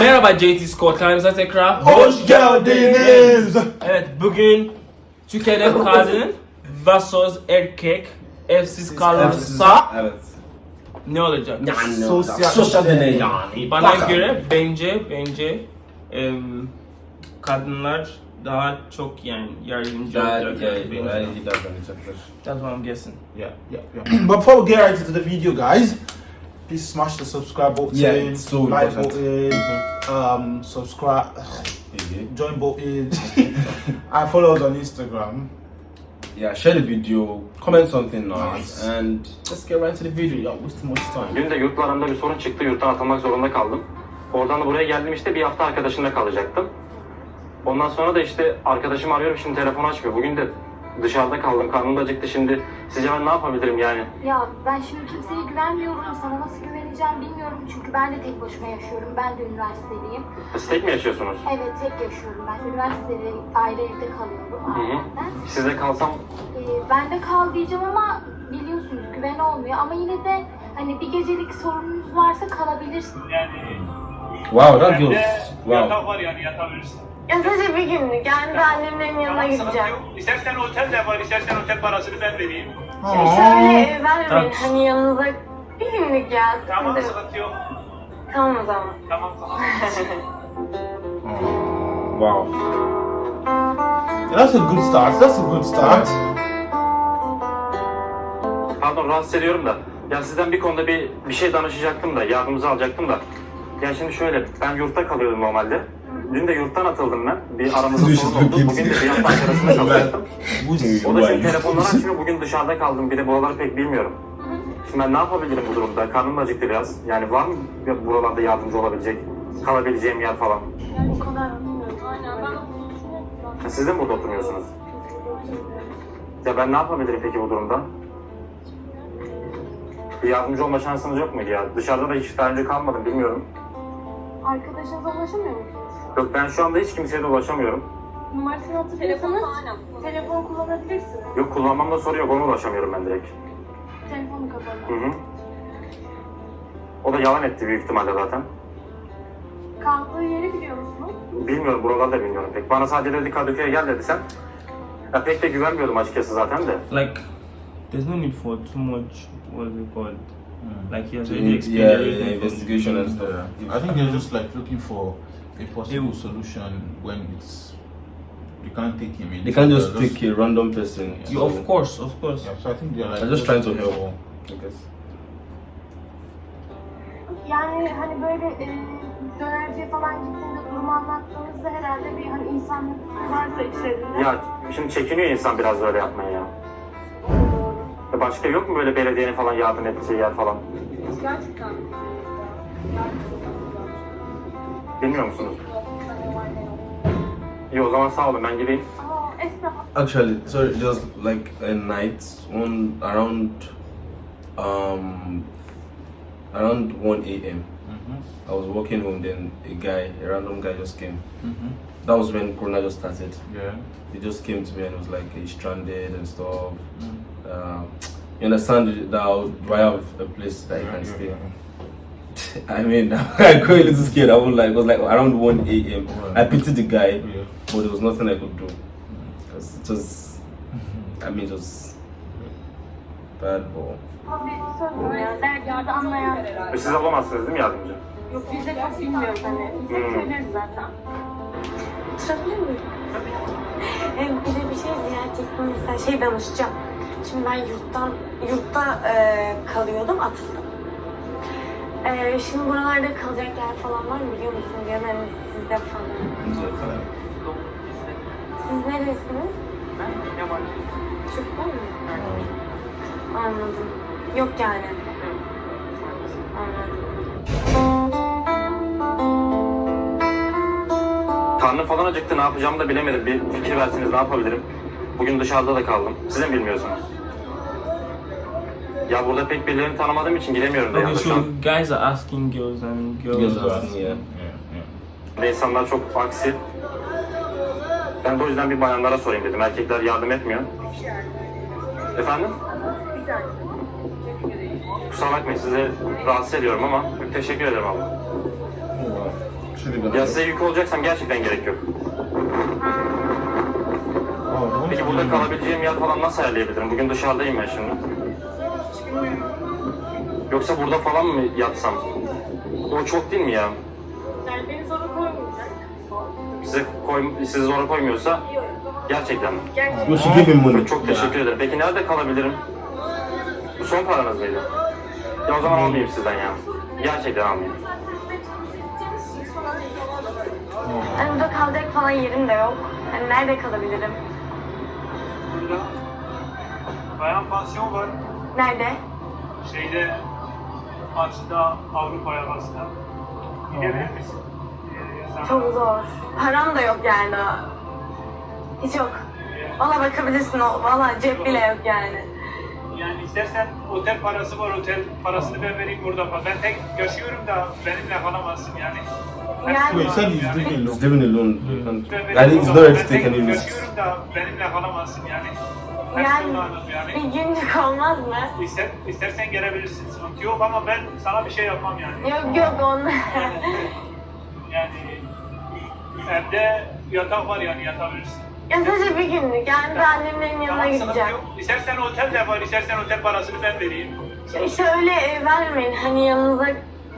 Merhaba JT Scott kanalımıza tekrar Hoş geldiniz. Evet bugün Türkiye'de kadın vs erkek evsiz kalırsa Evet. ne olacak? Yani Sosyal- sosyal deney yani. Bana Bakalım. göre bence bence em, kadınlar daha çok yani yardımcı Daha olacak. yeah, bence. daha iyi davranacaklar. That's what I'm guessing. Yeah, yeah, yeah. But before we get right into the video, guys, please smash the subscribe button, Yeah, it's so like important. button, um, subscribe, Yeah. join button, and follow us on Instagram. Yeah, share the video, comment something nice, Nice. and let's get right into the video. Y'all wasting much time. Dün de yurtlarımda bir sorun çıktı. Yurttan atılmak zorunda kaldım. Oradan da buraya geldim işte bir hafta arkadaşımla kalacaktım. Ondan sonra da işte arkadaşımı arıyorum şimdi telefon açmıyor. Bugün de dışarıda kaldım. Karnım da acıktı şimdi. Sizce ben ne yapabilirim yani? Ya ben şimdi kimseye güvenmiyorum. Sana nasıl güveneceğim bilmiyorum. Çünkü ben de tek başıma yaşıyorum. Ben de üniversiteliyim. Siz tek mi yaşıyorsunuz? Evet tek yaşıyorum ben. Üniversitede ayrı evde kalıyorum Hı hı. ailemden. Sizde kalsam Ee, ben de kal diyeceğim ama biliyorsunuz güven olmuyor. Ama yine de hani bir gecelik sorununuz varsa kalabilirsin. Yani Wow, that feels wow. yatak var yani yatabilirsin. Ya sadece bir günlük. Yani ben annemlerin yanına Tamam, sıkıntı gideceğim. yok. İstersen otel de var, istersen otel parasını ben vereyim. Şöyle e, ben de Evet. hani yanınıza bir günlük ya. Tamam, yok. sıkıntı yok. Tamam o zaman. Tamam, tamam. Wow. Yeah, that's a good start. That's a good start. Pardon rahatsız ediyorum da. Ya sizden bir konuda bir bir şey danışacaktım da, yardımınızı alacaktım da. Ya şimdi şöyle, ben yurtta kalıyordum normalde. Dün de yurttan atıldım ben. Bir aramızda sorun oldu. Bugün de bir hafta arkadaşımla kalacaktım. O da şimdi telefonları açmıyor. Bugün dışarıda kaldım. Bir de buraları pek bilmiyorum. Şimdi ben ne yapabilirim bu durumda? Karnım da acıktı biraz. Yani var mı ya buralarda yardımcı olabilecek, kalabileceğim yer falan? O kadar bilmiyorum. Aynen ben siz de mi burada oturmuyorsunuz? Ya ben ne yapabilirim peki bu durumda? Bir yardımcı olma şansınız yok muydu ya? Dışarıda da hiç daha önce kalmadım bilmiyorum. Arkadaşınıza ulaşamıyor musunuz? Yok ben şu anda hiç kimseye de ulaşamıyorum. Numarasını hatırlıyorsanız telefon kullanabilirsiniz. Yok kullanmamda soru yok ona ulaşamıyorum ben direkt. Telefonu Hı kapalı. hı. O da yalan etti büyük ihtimalle zaten. Kaldığı yeri biliyor musunuz? Bilmiyorum buraları da bilmiyorum pek. Bana sadece dedi Kadıköy'e gel dedi sen. Ya pek de güvenmiyordum açıkçası zaten de. Like there's no need for too much what is it called? Like he has already Yeah, explained yeah, from the investigation and stuff. Yeah. I think they're just like looking for a possible solution when it's you can't take him in. They can't So just take a random person. You, of course, of course. Yeah, so I think they're like I'm just trying to help. I guess. Yani hani böyle e, dönerciye falan gittiğinde durumu anlattığınızda herhalde bir hani insanlık varsa içlerinde. Ya şimdi çekiniyor insan biraz böyle yapmaya ya. Ya Başka yok mu böyle belediyenin falan yardım ettiği yer falan? Gerçekten. Bilmiyor musunuz? İyi o zaman sağ olun ben gideyim. Ama esnaf Actually, sorry, just like a night, one around, um, around one a.m. I was walking home. Then a guy, a random guy, just came. That was when Corona just started. Yeah. He just came to me and was like, he's stranded and stuff. Uh, you understand that I'll- do I have a place that you can stay? I mean, I got a little scared. I was like, it was like around 1 a.m. I pitied the guy, Yeah. but there was nothing I could do. Because it was, I mean, it was bad. E, Siz olamazsınız değil mi yardımcı? Yok biz de çok bilmiyoruz hani. Biz de Hmm. söyleriz zaten. Çıkabilir miyim? Hem bir de bir şey diyecektim mesela şey danışacağım. Şimdi ben yurttan yurtta e, kalıyordum atıldım. E, şimdi buralarda kalacak yer falan var mı biliyor musun? Ya da hani sizde falan. Siz neresiniz? Ben yabancı. Türkler mi? Anladım. Yok yani. Anladım. Karnım falan acıktı ne yapacağımı da bilemedim. Bir fikir versiniz ne yapabilirim? Bugün dışarıda da kaldım. Siz de mi bilmiyorsunuz? Ya burada pek birilerini tanımadığım için gidemiyorum da Okay, so an. guys are asking girls and girls, Girls are asking. asking, yeah. Ve insanlar çok aksi. Ben de o yüzden bir bayanlara sorayım dedim. Erkekler yardım etmiyor. Efendim? Kusura bakmayın sizi rahatsız ediyorum ama teşekkür ederim abla. Oh, wow. Ya size yük olacaksam gerçekten gerek yok. Oh, Peki burada kalabileceğim yer falan nasıl ayarlayabilirim? Bugün dışarıdayım ben şimdi. Yoksa burada falan mı yatsam? O çok değil mi ya? Yani beni zora koymayacak. Size koy, sizi zora koymuyorsa gerçekten mi? Gerçekten. Him money. Çok teşekkür ederim. Peki nerede kalabilirim? Bu son paranız mıydı? Ya o zaman almayayım sizden ya. Gerçekten almayayım. Hani burada kalacak falan yerim de yok. Hani nerede kalabilirim? Burada bayan pansiyon var. Nerede? Şeyde Maç'ta Avrupa yakasında. Gidebilir misin? Ee, Çok zor. Param da yok yani daha. Hiç yok. Valla bakabilirsin o. Valla cep bile yok yani. Yani istersen otel parası var, otel parasını ben vereyim burada. Ben tek yaşıyorum da benimle kalamazsın yani. Yani- Wait, you said he's Yani- living He's living alone. Not to take tek any risks. yaşıyorum da benimle kalamazsın yani. Yani bir günlük olmaz mı? İster, istersen gelebilirsin, sıkıntı yok ama ben sana bir şey yapmam yani. Yok yok onlar. Yani evde yatak var yani yatabilirsin. ya sadece bir günlük. Yani ben annemlerin yanına Tamam, gideceğim. yok. İstersen otel de var, istersen otel parasını ben vereyim. İşte öyle e, vermeyin. Hani yanınıza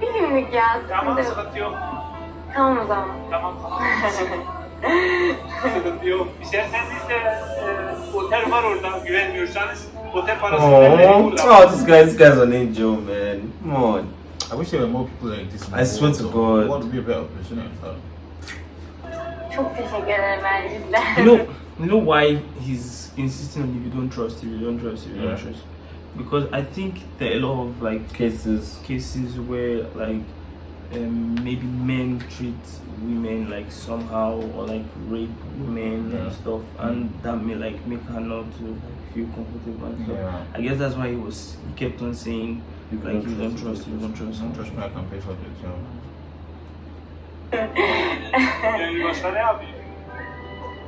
bir günlük ya. Tamam, Sıkıntı yok. Tamam o zaman. Tamam. sıkıntı yok. İsterseniz de e, otel var orada güvenmiyorsanız. Otel parasını ben Oh, burada. oh, this guy, this guy's an angel, man. Come on. I wish there were more people like this. I swear to though. God. The world would be a better place, isn't it? Uh, Çok teşekkür ederim ben cidden. You know, you know why he's insisting on if you don't trust, if you don't trust, if you don't Yeah. trust. Because I think there are a lot of like Cases. cases where like um, maybe men treat women like somehow or like rape women Yeah. and stuff, and that may like make her not to like, feel comfortable and stuff. Yeah. I guess that's why he was he kept on saying You like you don't trust, you don't trust. Don't trust me, I can pay for it. So. Yani başka ne yapayım?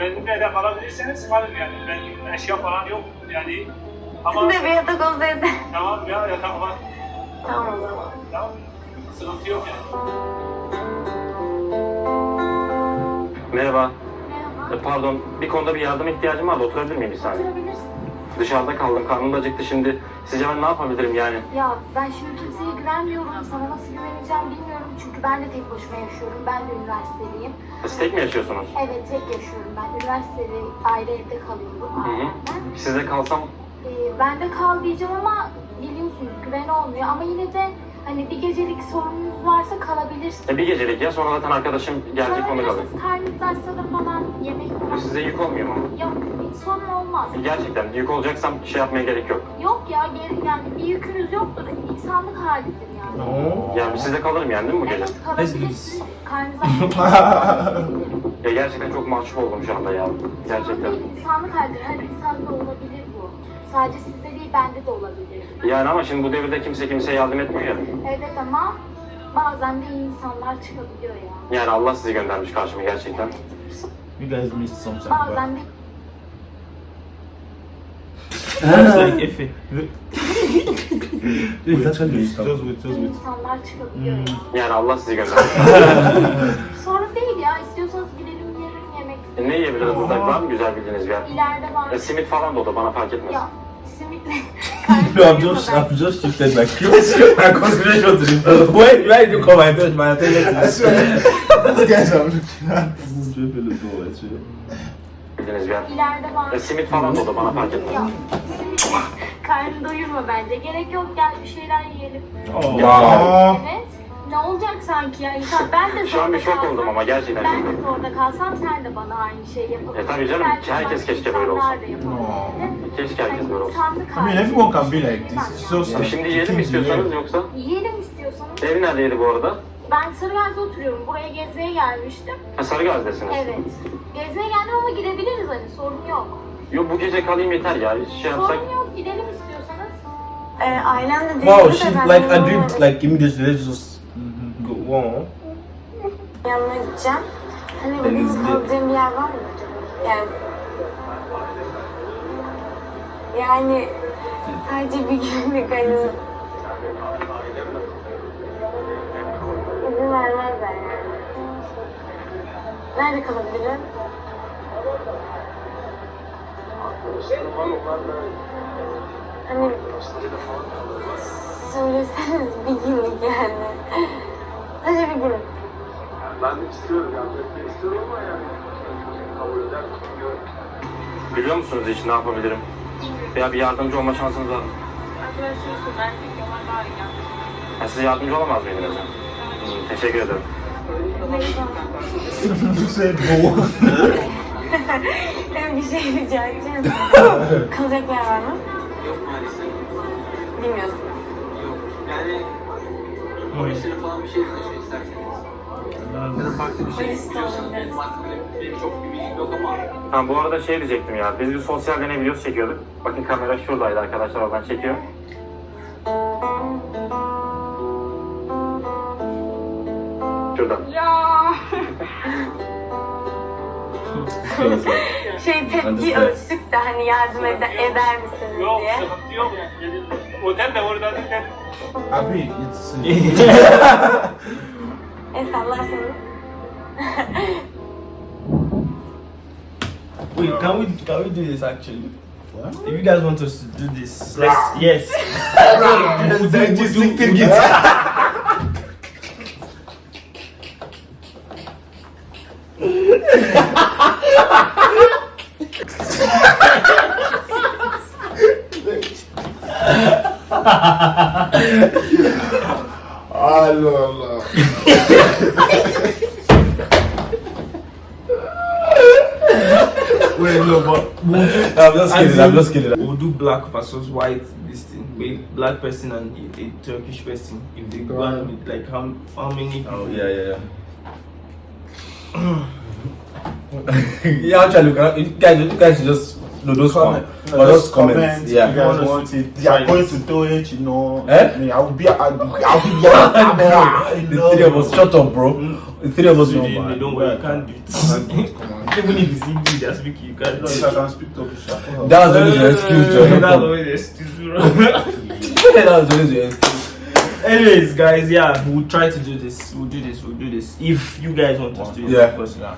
Benimle de kalabilirseniz kalın yani. Ben eşya falan yok yani. Ama Sizin de bir yatak olsaydı. tamam ya yatak var. Tamam o zaman. Tamam. Sıkıntı yok yani. Merhaba. Merhaba. E, pardon, bir konuda bir yardım ihtiyacım vardı. Oturabilir miyim bir saniye? Oturabilirsin. Dışarıda kaldım, karnım da acıktı şimdi. Sizce ben ne yapabilirim yani? Ya ben şimdi kimseye güvenmiyorum. Sana nasıl güveneceğim bilmiyorum. Çünkü ben de tek başıma yaşıyorum. Ben de üniversiteliyim. Siz tek mi yaşıyorsunuz? Evet tek yaşıyorum ben. Üniversitede ayrı evde kalıyorum Hı hı. Sizde kalsam Ee, ben de kal diyeceğim ama biliyorsunuz güven olmuyor. Ama yine de hani bir gecelik sorununuz varsa kalabilirsiniz. e, bir gecelik ya sonra zaten arkadaşım gelecek onu kalır. Açsa da falan yemek Bu falan. size yük olmuyor mu? Yok sorun olmaz. E, Gerçekten yük olacaksam şey yapmaya gerek yok. Yok ya geri yani bir yükünüz yoktur. İnsanlık halidir yani. Yani sizde kalırım yani değil mi bu gece? Evet kalabilirsiniz. Karnınız Ya gerçekten çok mahcup oldum şu anda ya. Gerçekten. İnsanlık halidir. Her insanda olabilir bu. Sadece sizde değil bende de olabilir. Yani ama şimdi bu devirde kimse kimseye yardım etmiyor ya. Evet ama bazen de iyi insanlar çıkabiliyor ya. Yani Allah sizi göndermiş karşıma gerçekten. You guys missed something. Bazen de like Efe. Just wait, just iyi wait. insanlar çıkabiliyor ya. Yani Allah sizi göndermiş. ne yiyebiliriz burada? Var mı güzel bildiğiniz bir yer? İleride var. E, simit falan da olur bana fark etmez. Ya simitle concentration to the. Why, why did you come and touch my attention to this? These guys are looking at. Bildiğiniz bir yer. ileride var. E, simit falan da olur bana fark etmez. Ya simit karnını doyurma bence. Gerek yok gel bir şeyler yiyelim. Wow. Evet. Ne olacak sanki ya insan ben de Şu an bir şok oldum ama gerçekten Ben de zorda kalsam sen de bana aynı şeyi yapabilirsin. E, tabii canım, herkes başka keşke böyle olsa. yapabilirdi. Keşke herkes böyle olsa. I mean, everyone can be like this. It's just Abi şimdi yiyelim mi istiyorsanız yoksa? Yiyelim istiyorsanız. Evi neredeydi bu arada? Ben Sarıgaz'da oturuyorum. Buraya gezmeye gelmiştim. Ha, Sarıgaz'dasınız. Evet. Gezmeye geldim ama gidebiliriz hani sorun yok. Yok bu gece kalayım yeter ya. Şey yapsak. Sorun yok gidelim istiyorsanız. Ee, ailem de Wow, dedi she like de agreed like immediately. Just Wow. Yanına gideceğim. Hani Denizli. kalacağım bir yer var mı? Yani yani sadece bir günlük hani izin vermezler yani. Nerede kalabilirim? Hani söyleseniz bir günlük yani. Sadece bir gün. Ben de istiyorum yani etmek istiyorum ama yani kabul eder mi bilmiyorum. Biliyor musunuz hiç ne yapabilirim? Veya bir yardımcı olma şansınız var mı? Arkadaşlarısın ben de Kemal daha iyi yani. Ben size yardımcı olamaz mıydınız? Hmm, teşekkür ederim. Ben bir şey rica edeceğim. Kalacak yer var mı? Yok maalesef. Bilmiyorsunuz. Yok. Yani polisleri falan bir şey. Ya da farklı bir şey olabilir. benim benim çok bir bilgim yok ama Ha bu arada şey diyecektim ya. Biz bir sosyal deney videosu çekiyorduk. Bakın kamera şuradaydı arkadaşlar oradan çekiyor. Şurada. Şey tepki ölçtük de hani yardım ede- eder misiniz Yok diye. sıkıntı yok. Yani, otel de orada değil. Abi, it's El sallarsanız. Wait, can we can we do this actually? What? If you guys want us to do this, let's yes. Bence siktir git. Allah Allah. Wait, no, but we'll do, I'm just kidding, I'm just kidding. We'll do black versus white. This thing, black person and a, a Turkish person. If they go on with like how how many? Oh, yeah, yeah, yeah. yeah, actually, you uh, can- you guys, you guys just no those Comment. comments, but those comments, If you guys want it. They are going to do it, you know. Eh? Me, I'll be, I'll be, I'll be your camera. the three of us, shut up, bro. The three of us, So no, they, they don't worry, you can't do it. Come on. Even if it's English, they're speaking, you can't do No, it. if I can speak Turkish, I can. That was always your excuse, Joe. That's always the excuse, bro. that was always your excuse. Anyways, guys, yeah, we'll try to do this. We'll do this. We'll do this. If you guys want us to, do it, Yeah. of course. Yeah.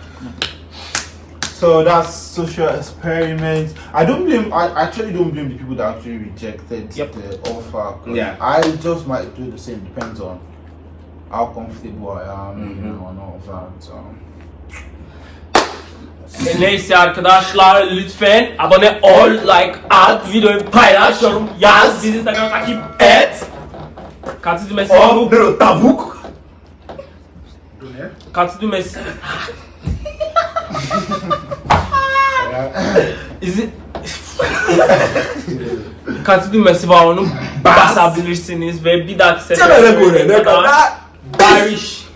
So that's social experiments. I don't blame. I actually don't blame the people that actually rejected yep. the offer. Yeah. I just might do the same. Depends on how comfortable I am, mm -hmm. you mm-hmm. know, and all of that. So. Neyse arkadaşlar lütfen abone ol, like at, videoyu paylaş, yorum yaz, bizi Instagram takip et. Katil düğmesi. Oh, tavuk. Katil düğmesi. İzi... Katı düğmesi var onu basabilirsiniz ve bir dahaki sefere Çabuk öyle, ne kadar? Irish